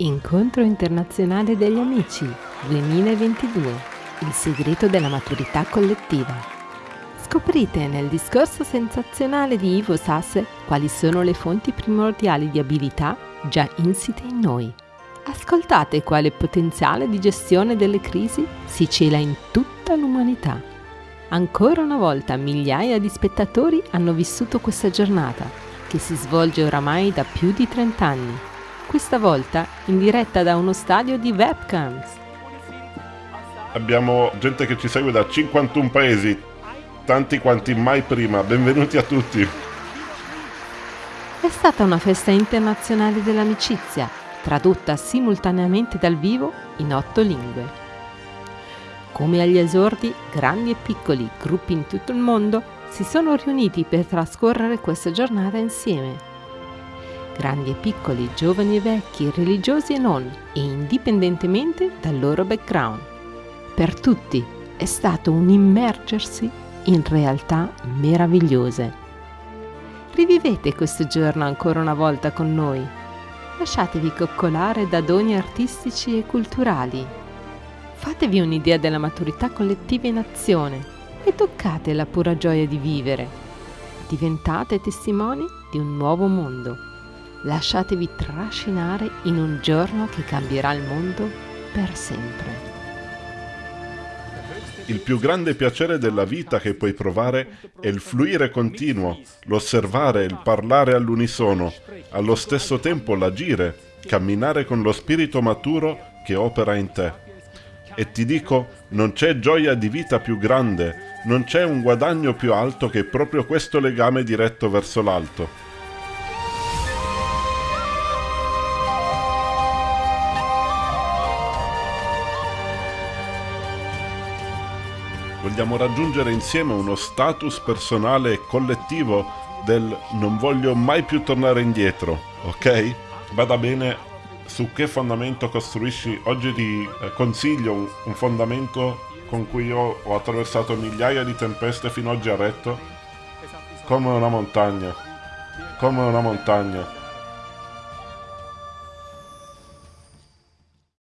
Incontro internazionale degli amici 2022. Il segreto della maturità collettiva. Scoprite nel discorso sensazionale di Ivo Sasse quali sono le fonti primordiali di abilità già insite in noi. Ascoltate quale potenziale di gestione delle crisi si cela in tutta l'umanità. Ancora una volta migliaia di spettatori hanno vissuto questa giornata, che si svolge oramai da più di 30 anni questa volta in diretta da uno stadio di webcams. Abbiamo gente che ci segue da 51 paesi, tanti quanti mai prima. Benvenuti a tutti. È stata una festa internazionale dell'amicizia, tradotta simultaneamente dal vivo in otto lingue. Come agli esordi, grandi e piccoli gruppi in tutto il mondo si sono riuniti per trascorrere questa giornata insieme grandi e piccoli, giovani e vecchi, religiosi e non, e indipendentemente dal loro background. Per tutti è stato un immergersi in realtà meravigliose. Rivivete questo giorno ancora una volta con noi. Lasciatevi coccolare da doni artistici e culturali. Fatevi un'idea della maturità collettiva in azione e toccate la pura gioia di vivere. Diventate testimoni di un nuovo mondo lasciatevi trascinare in un giorno che cambierà il mondo per sempre. Il più grande piacere della vita che puoi provare è il fluire continuo, l'osservare, il parlare all'unisono, allo stesso tempo l'agire, camminare con lo spirito maturo che opera in te. E ti dico, non c'è gioia di vita più grande, non c'è un guadagno più alto che proprio questo legame diretto verso l'alto. Vogliamo raggiungere insieme uno status personale e collettivo del non voglio mai più tornare indietro, ok? Vada bene su che fondamento costruisci. Oggi ti eh, consiglio un, un fondamento con cui io ho attraversato migliaia di tempeste fino oggi a retto, come una montagna, come una montagna.